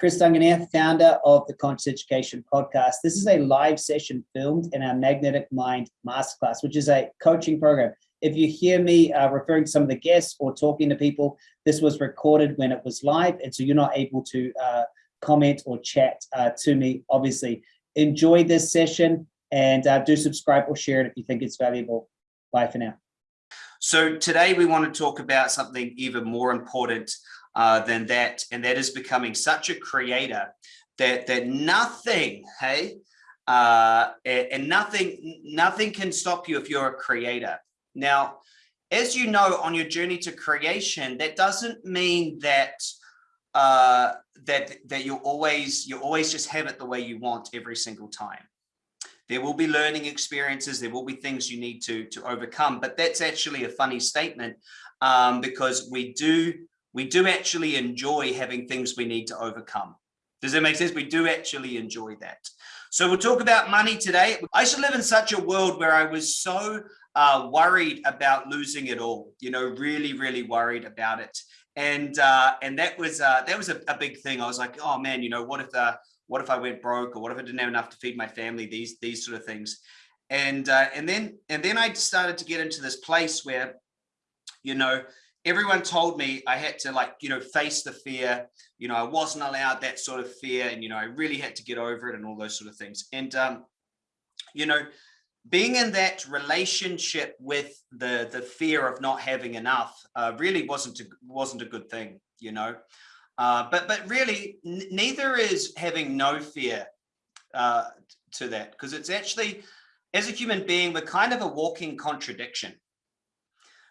Chris Duncan here, founder of the Conscious Education Podcast. This is a live session filmed in our Magnetic Mind Masterclass, which is a coaching program. If you hear me uh, referring to some of the guests or talking to people, this was recorded when it was live, and so you're not able to uh, comment or chat uh, to me, obviously. Enjoy this session and uh, do subscribe or share it if you think it's valuable. Bye for now. So today we want to talk about something even more important uh, than that, and that is becoming such a creator that that nothing, hey, uh, and, nothing nothing can stop you if you're a creator. Now, as you know, on your journey to creation, that doesn't mean that uh, that that you always you always just have it the way you want every single time. There will be learning experiences. There will be things you need to, to overcome, but that's actually a funny statement um, because we do, we do actually enjoy having things we need to overcome. Does that make sense? We do actually enjoy that. So we'll talk about money today. I used to live in such a world where I was so uh, worried about losing it all, you know, really, really worried about it. And uh, and that was uh, that was a, a, big thing. I was like, oh man, you know, what if the what if I went broke or what if I didn't have enough to feed my family, these, these sort of things. And, uh, and then, and then I started to get into this place where, you know, everyone told me I had to like, you know, face the fear, you know, I wasn't allowed that sort of fear and, you know, I really had to get over it and all those sort of things. And, um, you know, being in that relationship with the the fear of not having enough uh, really wasn't a, wasn't a good thing, you know. Uh, but but really, neither is having no fear uh, to that because it's actually, as a human being, we're kind of a walking contradiction,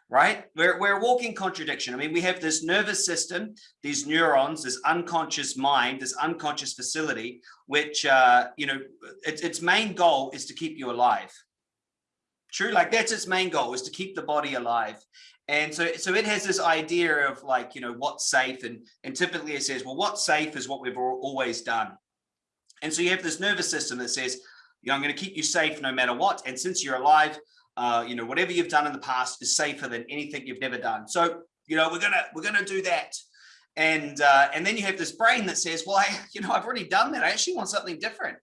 right? We're, we're a walking contradiction. I mean, we have this nervous system, these neurons, this unconscious mind, this unconscious facility, which, uh, you know, its, its main goal is to keep you alive. True, like that's its main goal is to keep the body alive. And so, so it has this idea of like, you know, what's safe. And, and typically it says, well, what's safe is what we've always done. And so you have this nervous system that says, you know, I'm going to keep you safe no matter what. And since you're alive, uh, you know, whatever you've done in the past is safer than anything you've never done. So, you know, we're to, we're to do that. And, uh, and then you have this brain that says, well, I, you know, I've already done that. I actually want something different.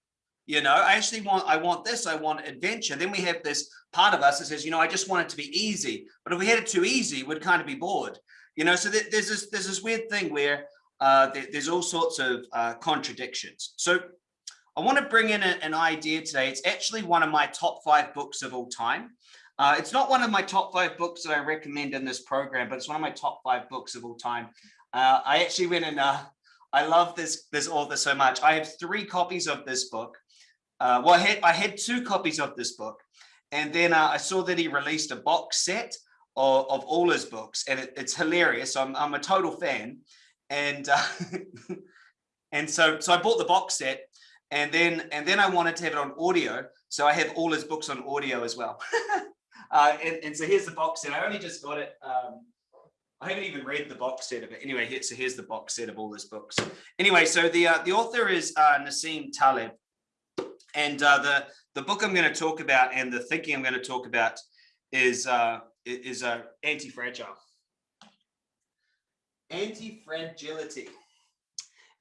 You know, I actually want, I want this, I want adventure. Then we have this part of us that says, you know, I just want it to be easy. But if we had it too easy, we'd kind of be bored. You know, so th there's this, there's this weird thing where uh, there, there's all sorts of uh, contradictions. So I want to bring in a, an idea today. It's actually one of my top five books of all time. Uh, it's not one of my top five books that I recommend in this program, but it's one of my top five books of all time. Uh, I actually went and uh, I love this this author so much. I have three copies of this book uh, well, I had, I had two copies of this book, and then uh, I saw that he released a box set of, of all his books, and it, it's hilarious. I'm, I'm a total fan, and uh, and so so I bought the box set, and then and then I wanted to have it on audio, so I have all his books on audio as well. uh, and, and so here's the box set. I only just got it. Um, I haven't even read the box set of it. Anyway, here, so here's the box set of all his books. Anyway, so the uh, the author is uh, Nassim Taleb, and uh, the, the book I'm going to talk about and the thinking I'm going to talk about is, uh, is uh, anti-fragile. Anti-fragility.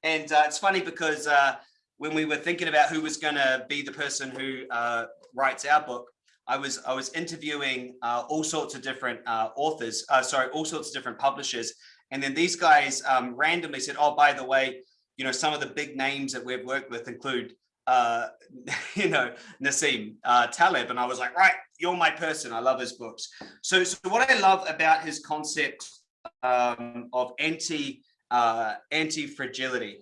And uh, it's funny because uh, when we were thinking about who was going to be the person who uh, writes our book, I was I was interviewing uh, all sorts of different uh, authors, uh, sorry, all sorts of different publishers, and then these guys um, randomly said, "Oh, by the way, you know, some of the big names that we've worked with include uh, you know, Nassim uh, Taleb, and I was like, right, you're my person. I love his books. So, so what I love about his concept um, of anti anti fragility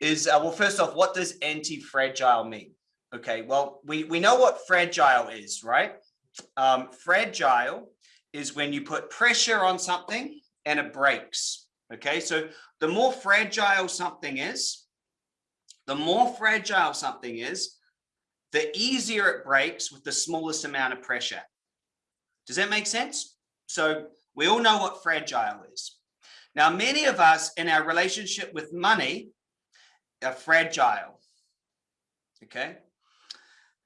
is uh, well, first off, what does anti fragile mean? Okay, well, we we know what fragile is, right? Um, fragile is when you put pressure on something and it breaks. Okay, so the more fragile something is, the more fragile something is, the easier it breaks with the smallest amount of pressure. Does that make sense? So we all know what fragile is. Now, many of us in our relationship with money are fragile. Okay.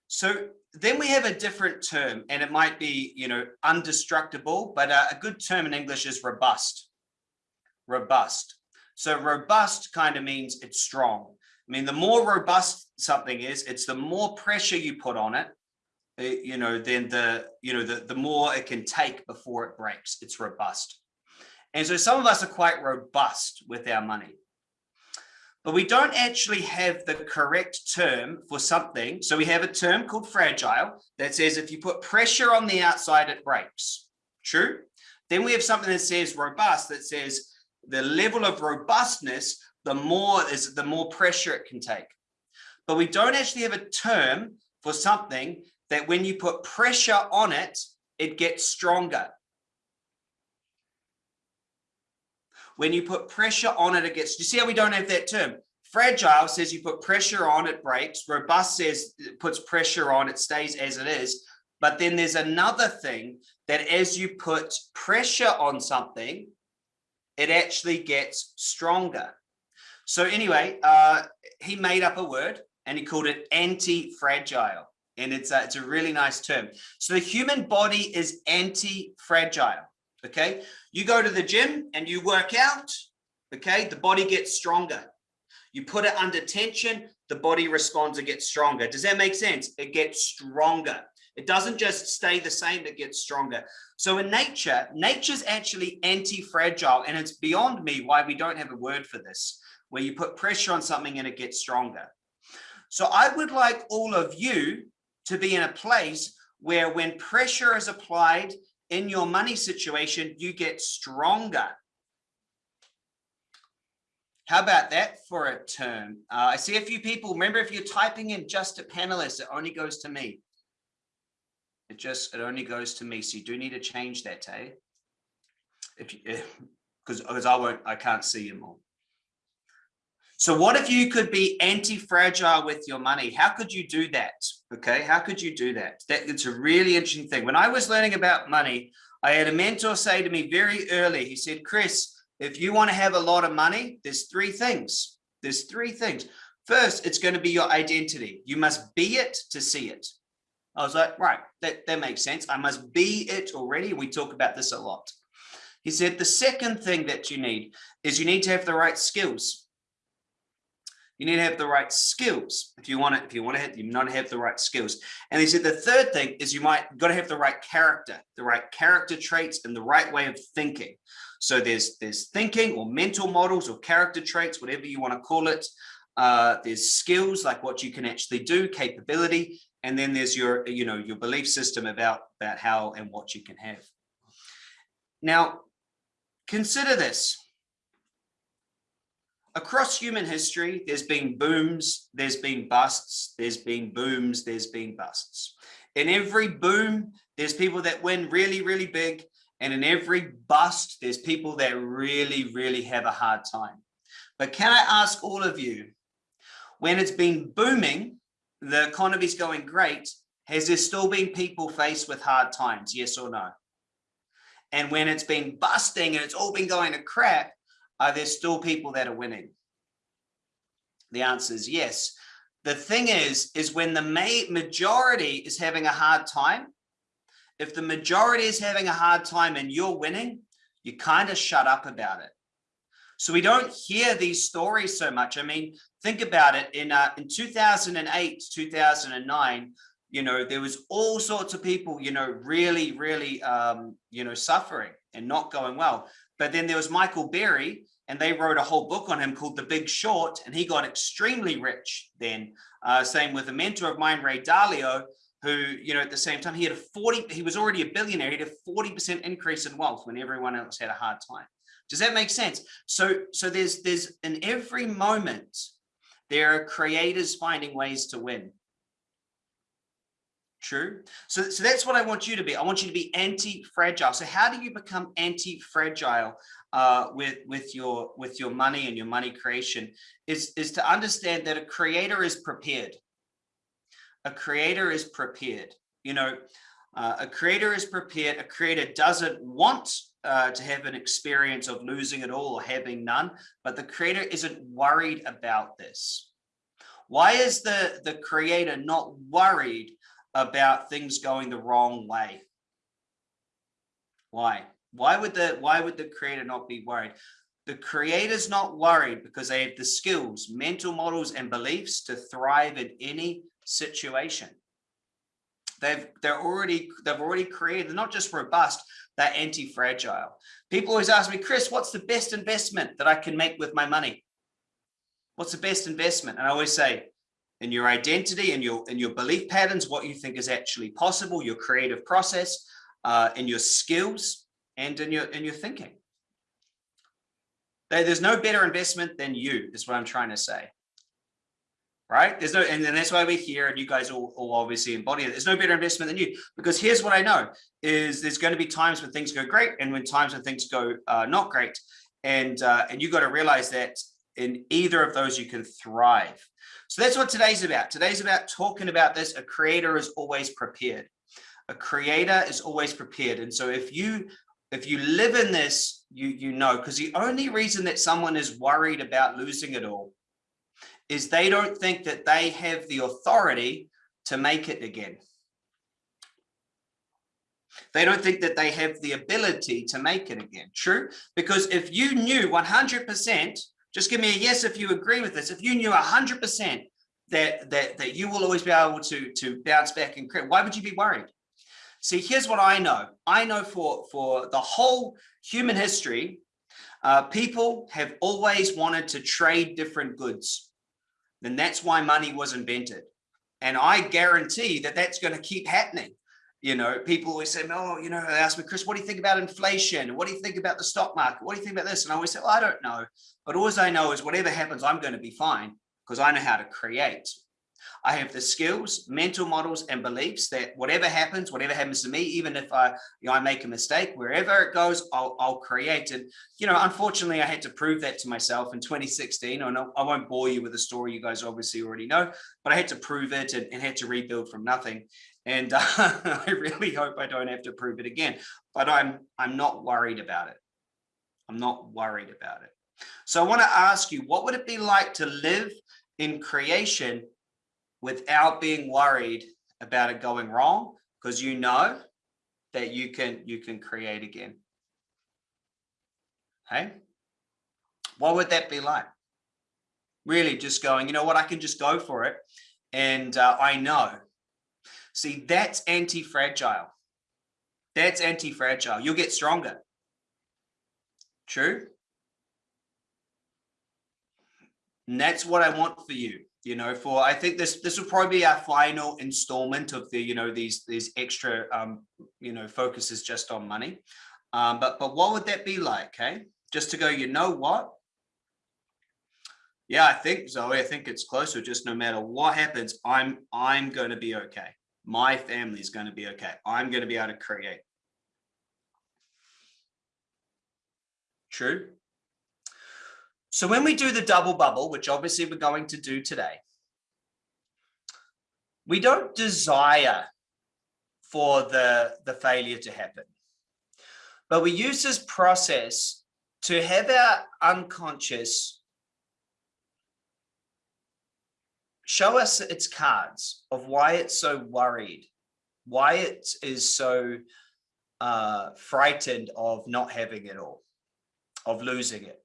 So then we have a different term and it might be, you know, undestructible, but a, a good term in English is robust. Robust. So robust kind of means it's strong. I mean, the more robust something is, it's the more pressure you put on it, eh, you know, then the, you know, the, the more it can take before it breaks. It's robust. And so some of us are quite robust with our money but we don't actually have the correct term for something. So we have a term called fragile that says if you put pressure on the outside, it breaks. True. Then we have something that says robust that says the level of robustness, the more is the more pressure it can take. But we don't actually have a term for something that when you put pressure on it, it gets stronger. When you put pressure on it, it gets, you see how we don't have that term? Fragile says you put pressure on, it breaks. Robust says it puts pressure on, it stays as it is. But then there's another thing that as you put pressure on something, it actually gets stronger. So anyway, uh, he made up a word and he called it anti-fragile. And it's a, it's a really nice term. So the human body is anti-fragile okay? You go to the gym and you work out, okay? The body gets stronger. You put it under tension, the body responds and gets stronger. Does that make sense? It gets stronger. It doesn't just stay the same, it gets stronger. So in nature, nature's actually anti-fragile and it's beyond me why we don't have a word for this, where you put pressure on something and it gets stronger. So I would like all of you to be in a place where when pressure is applied in your money situation, you get stronger. How about that for a term? Uh, I see a few people, remember if you're typing in just a panelist, it only goes to me. It just, it only goes to me. So you do need to change that, Tay. If you, because I won't, I can't see them all. So what if you could be anti-fragile with your money? How could you do that? Okay, how could you do that? that? It's a really interesting thing. When I was learning about money, I had a mentor say to me very early, he said, Chris, if you want to have a lot of money, there's three things. There's three things. First, it's going to be your identity. You must be it to see it. I was like, right, that, that makes sense. I must be it already. We talk about this a lot. He said, the second thing that you need is you need to have the right skills you need to have the right skills. If you want to if you want to have you not have the right skills. And he said the third thing is you might got to have the right character the right character traits and the right way of thinking. So there's there's thinking or mental models or character traits whatever you want to call it. Uh, there's skills like what you can actually do capability and then there's your you know your belief system about about how and what you can have. Now consider this across human history, there's been booms, there's been busts, there's been booms, there's been busts. In every boom, there's people that win really, really big. And in every bust, there's people that really, really have a hard time. But can I ask all of you, when it's been booming, the economy's going great, has there still been people faced with hard times, yes or no? And when it's been busting and it's all been going to crap, are there still people that are winning? The answer is yes. The thing is, is when the majority is having a hard time, if the majority is having a hard time and you're winning, you kind of shut up about it. So we don't hear these stories so much. I mean, think about it in uh, in 2008, 2009, you know, there was all sorts of people, you know, really, really, um, you know, suffering and not going well. But then there was Michael Burry, and they wrote a whole book on him called The Big Short, and he got extremely rich then. Uh, same with a mentor of mine, Ray Dalio, who, you know, at the same time, he had a 40, he was already a billionaire, he had a 40% increase in wealth when everyone else had a hard time. Does that make sense? So, so there's, there's in every moment, there are creators finding ways to win. True. So, so that's what I want you to be. I want you to be anti-fragile. So how do you become anti-fragile uh, with with your with your money and your money creation? Is is to understand that a creator is prepared. A creator is prepared. You know, uh, a creator is prepared. A creator doesn't want uh, to have an experience of losing it all or having none, but the creator isn't worried about this. Why is the the creator not worried about things going the wrong way. Why? Why would the why would the creator not be worried? the creator's not worried because they have the skills, mental models, and beliefs to thrive in any situation. They've they're already they've already created they're not just robust, they're anti-fragile. People always ask me, Chris, what's the best investment that I can make with my money? What's the best investment? And I always say, in your identity and your in your belief patterns, what you think is actually possible, your creative process, uh, in your skills, and in your in your thinking. There's no better investment than you, is what I'm trying to say. Right? There's no, and, and that's why we're here, and you guys all, all obviously embody it. There's no better investment than you, because here's what I know: is there's going to be times when things go great, and when times when things go uh, not great, and uh, and you got to realize that in either of those you can thrive. So that's what today's about. Today's about talking about this. A creator is always prepared. A creator is always prepared, and so if you if you live in this, you, you know, because the only reason that someone is worried about losing it all is they don't think that they have the authority to make it again. They don't think that they have the ability to make it again. True? Because if you knew 100%, just give me a yes if you agree with this. If you knew 100% that, that, that you will always be able to, to bounce back and create, why would you be worried? See, here's what I know. I know for, for the whole human history, uh, people have always wanted to trade different goods. And that's why money was invented. And I guarantee that that's going to keep happening. You know, people always say, oh, you know, they ask me, Chris, what do you think about inflation? What do you think about the stock market? What do you think about this? And I always say, well, I don't know. But all I know is whatever happens, I'm going to be fine because I know how to create. I have the skills, mental models, and beliefs that whatever happens, whatever happens to me, even if I, you know, I make a mistake, wherever it goes, I'll, I'll create. And, you know, unfortunately, I had to prove that to myself in 2016. I, know, I won't bore you with the story you guys obviously already know, but I had to prove it and, and had to rebuild from nothing. And uh, I really hope I don't have to prove it again, but I'm, I'm not worried about it. I'm not worried about it. So I want to ask you, what would it be like to live in creation without being worried about it going wrong? Because you know that you can you can create again. Hey? What would that be like? Really just going you know what? I can just go for it. And uh, i know see that's anti-fragile. That's anti-fragile. You'll get stronger. True? And that's what i want for you you know for i think this this will probably be our final installment of the you know these these extra um you know focuses just on money. Um but but what would that be like okay just to go you know what? Yeah i think zoe i think it's closer just no matter what happens i'm i'm going to be okay my family is going to be okay. I'm going to be able to create. True? So when we do the double bubble, which obviously we're going to do today, we don't desire for the, the failure to happen, but we use this process to have our unconscious show us its cards of why it's so worried, why it is so uh, frightened of not having it all, of losing it.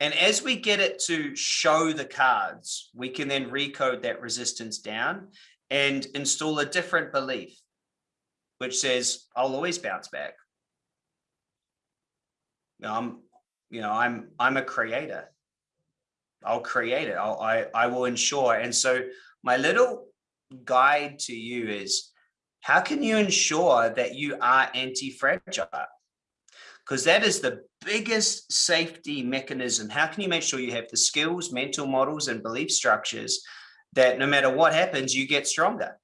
And as we get it to show the cards, we can then recode that resistance down and install a different belief, which says, I'll always bounce back. I'm, you know, I'm, I'm a creator. I'll create it. I'll, I, I will ensure. And so my little guide to you is how can you ensure that you are anti-fragile? because that is the biggest safety mechanism. How can you make sure you have the skills, mental models, and belief structures that no matter what happens, you get stronger?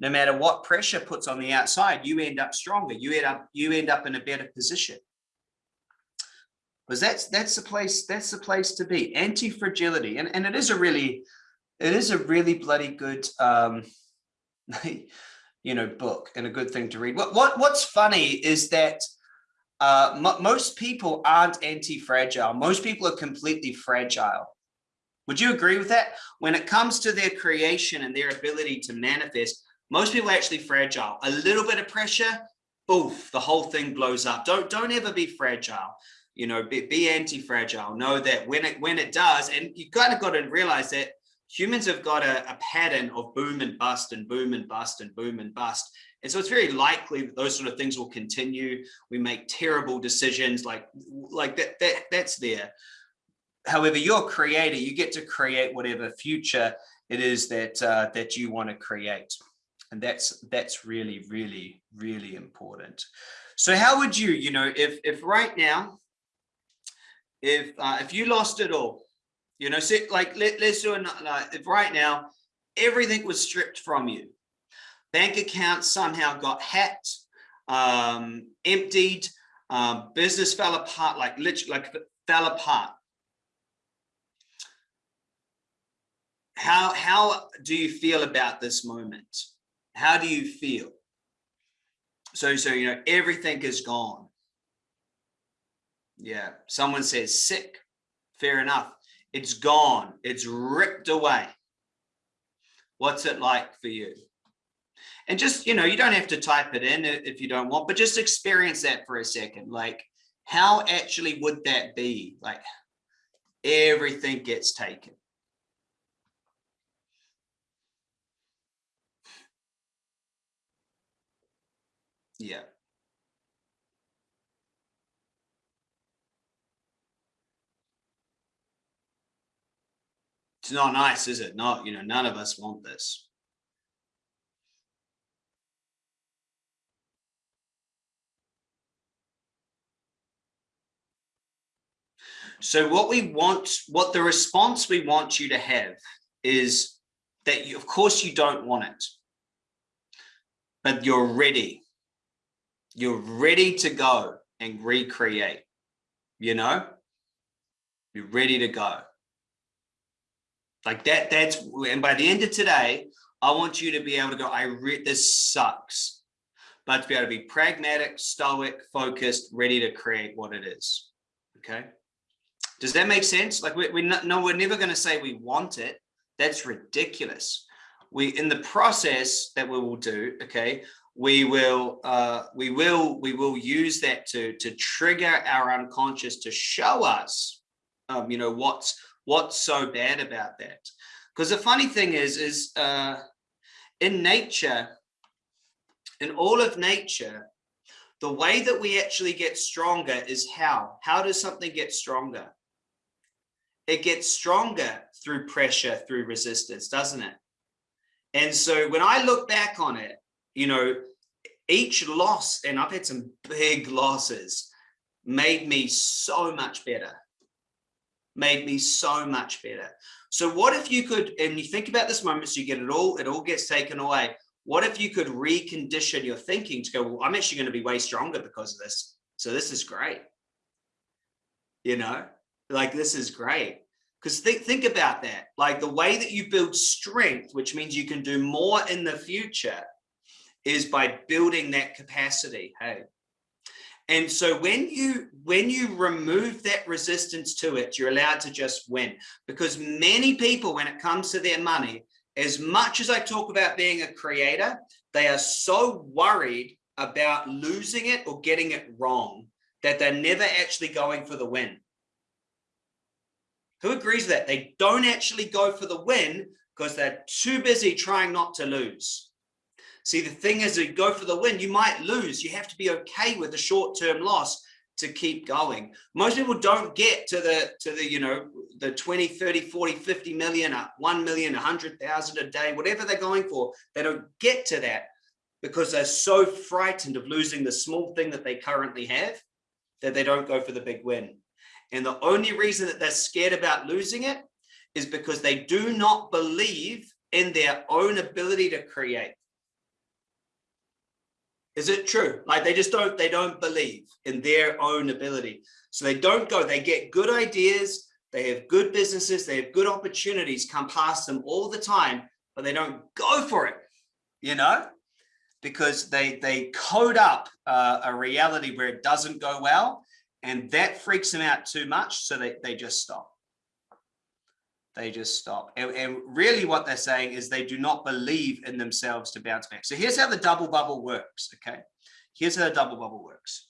No matter what pressure puts on the outside, you end up stronger. You end up you end up in a better position. Because that's that's the place that's the place to be. Anti-fragility, and and it is a really it is a really bloody good um, you know book and a good thing to read. What what what's funny is that uh, most people aren't anti-fragile. Most people are completely fragile. Would you agree with that? When it comes to their creation and their ability to manifest, most people are actually fragile. A little bit of pressure, oof, the whole thing blows up. Don't, don't ever be fragile. You know, be, be anti-fragile, know that when it, when it does, and you kind of got to realize that humans have got a, a pattern of boom and bust and boom and bust and boom and bust. And so it's very likely that those sort of things will continue. We make terrible decisions like, like that, that that's there. However, you're a creator, you get to create whatever future it is that uh, that you want to create. And that's that's really, really, really important. So how would you, you know, if if right now, if uh, if you lost it all, you know, like let, let's do it like if right now everything was stripped from you, bank accounts somehow got hacked, um, emptied, um, business fell apart, like literally like fell apart. How how do you feel about this moment? How do you feel? So so you know everything is gone. Yeah, someone says sick. Fair enough. It's gone. It's ripped away. What's it like for you? And just, you know, you don't have to type it in if you don't want, but just experience that for a second. Like, how actually would that be? Like, everything gets taken. Yeah. It's not nice, is it? Not, you know, none of us want this. So what we want, what the response we want you to have is that you, of course you don't want it, but you're ready. You're ready to go and recreate, you know, you're ready to go. Like that, that's, and by the end of today, I want you to be able to go, I read this sucks, but to be able to be pragmatic, stoic, focused, ready to create what it is. Okay. Does that make sense? Like we, we no, we're never going to say we want it. That's ridiculous. We, in the process that we will do, okay, we will, uh, we will, we will use that to, to trigger our unconscious to show us, um, you know, what's, what's so bad about that. Because the funny thing is, is uh, in nature, in all of nature, the way that we actually get stronger is how? How does something get stronger? it gets stronger through pressure, through resistance, doesn't it? And so when I look back on it, you know, each loss, and I've had some big losses, made me so much better, made me so much better. So what if you could, and you think about this moment, so you get it all, it all gets taken away. What if you could recondition your thinking to go, well, I'm actually going to be way stronger because of this. So this is great. You know, like this is great because think, think about that like the way that you build strength which means you can do more in the future is by building that capacity hey and so when you when you remove that resistance to it you're allowed to just win because many people when it comes to their money as much as i talk about being a creator they are so worried about losing it or getting it wrong that they're never actually going for the win who agrees that? They don't actually go for the win because they're too busy trying not to lose. See, the thing is, you go for the win, you might lose. You have to be okay with the short-term loss to keep going. Most people don't get to the, to the, you know, the 20, 30, 40, 50 million, uh, 1 million, 100,000 a day, whatever they're going for. They don't get to that because they're so frightened of losing the small thing that they currently have that they don't go for the big win. And the only reason that they're scared about losing it is because they do not believe in their own ability to create. Is it true? Like they just don't, they don't believe in their own ability. So they don't go, they get good ideas, they have good businesses, they have good opportunities come past them all the time, but they don't go for it, you know, because they, they code up uh, a reality where it doesn't go well and that freaks them out too much. So they, they just stop. They just stop. And, and really what they're saying is they do not believe in themselves to bounce back. So here's how the double bubble works. Okay. Here's how the double bubble works.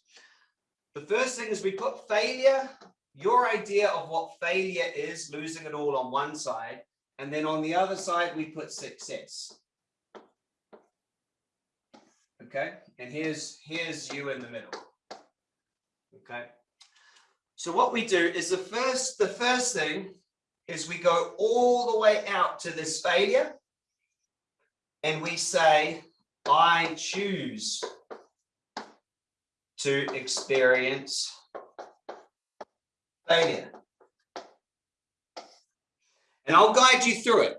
the first thing is we put failure, your idea of what failure is, losing it all on one side, and then on the other side, we put success. Okay, and here's here's you in the middle. Okay. So what we do is the first the first thing is we go all the way out to this failure and we say, I choose to experience failure. And I'll guide you through it.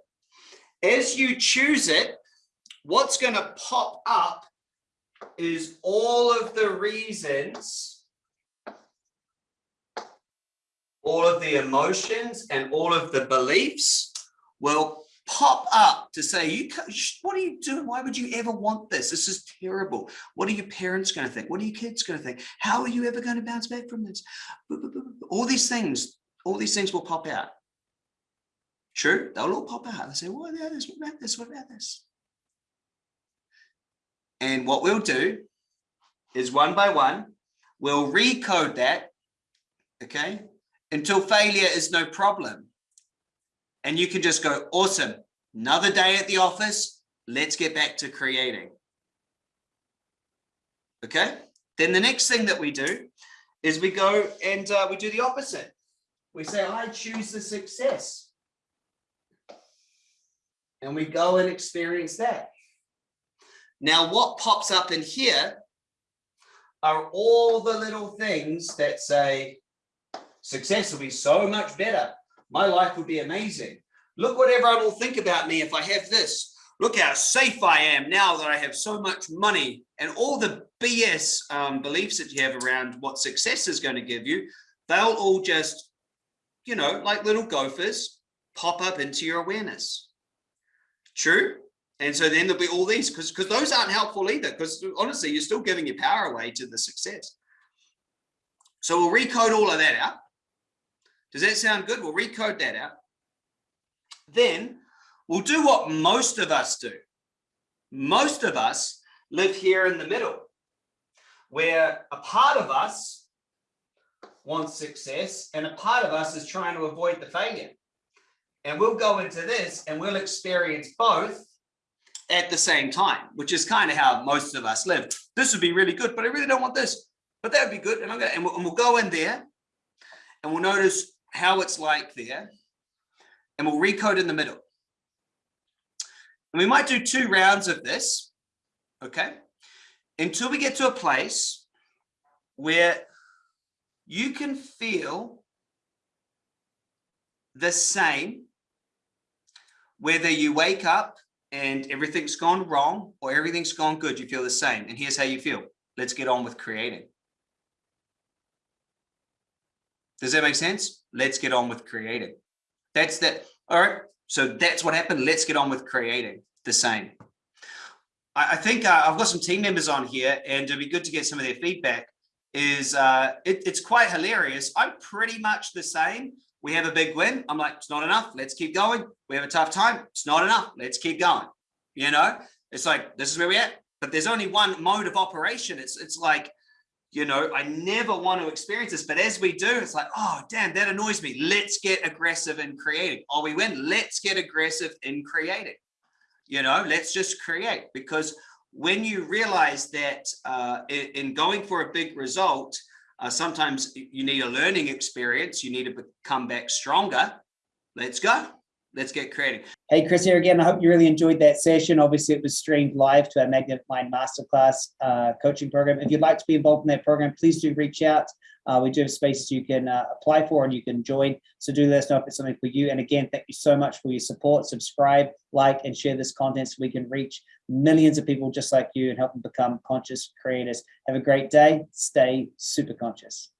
As you choose it, what's going to pop up is all of the reasons, all of the emotions and all of the beliefs will pop up to say, "You, what are you doing? Why would you ever want this? This is terrible. What are your parents going to think? What are your kids going to think? How are you ever going to bounce back from this?" All these things, all these things will pop out. True, they'll all pop out. They say, "What about this? What about this? What about this?" And what we'll do is one by one, we'll recode that, okay, until failure is no problem and you can just go, awesome, another day at the office, let's get back to creating. Okay, then the next thing that we do is we go and uh, we do the opposite. We say, I choose the success. And we go and experience that. Now, what pops up in here are all the little things that say, success will be so much better my life will be amazing. Look what everyone will think about me if I have this. Look how safe I am now that I have so much money and all the BS um, beliefs that you have around what success is going to give you, they'll all just, you know, like little gophers pop up into your awareness. True? And so then there'll be all these because because those aren't helpful either because honestly, you're still giving your power away to the success. So we'll recode all of that out. Does that sound good? We'll recode that out. Then we'll do what most of us do. Most of us live here in the middle, where a part of us wants success and a part of us is trying to avoid the failure. And we'll go into this and we'll experience both at the same time, which is kind of how most of us live. This would be really good, but I really don't want this. But that would be good. And I'm gonna and we'll, and we'll go in there and we'll notice how it's like there, and we'll recode in the middle. And we might do two rounds of this, okay, until we get to a place where you can feel the same whether you wake up and everything's gone wrong or everything's gone good, you feel the same. And here's how you feel. Let's get on with creating. Does that make sense? Let's get on with creating. That's that. All right. So that's what happened. Let's get on with creating the same. I, I think uh, I've got some team members on here and it'd be good to get some of their feedback is uh, it, it's quite hilarious. I'm pretty much the same. We have a big win. I'm like, it's not enough. Let's keep going. We have a tough time. It's not enough. Let's keep going. You know, it's like, this is where we're at, but there's only one mode of operation. It's, it's like, you know, I never want to experience this, but as we do, it's like, oh, damn, that annoys me. Let's get aggressive in creating. Oh, we win. Let's get aggressive in creating. You know, let's just create because when you realize that uh, in going for a big result, uh, sometimes you need a learning experience. You need to come back stronger. Let's go let's get creative. Hey, Chris here again. I hope you really enjoyed that session. Obviously, it was streamed live to our Magnetic Mind Masterclass uh, coaching program. If you'd like to be involved in that program, please do reach out. Uh, we do have spaces you can uh, apply for and you can join. So do let us know if it's something for you. And again, thank you so much for your support. Subscribe, like, and share this content so we can reach millions of people just like you and help them become conscious creators. Have a great day. Stay super conscious.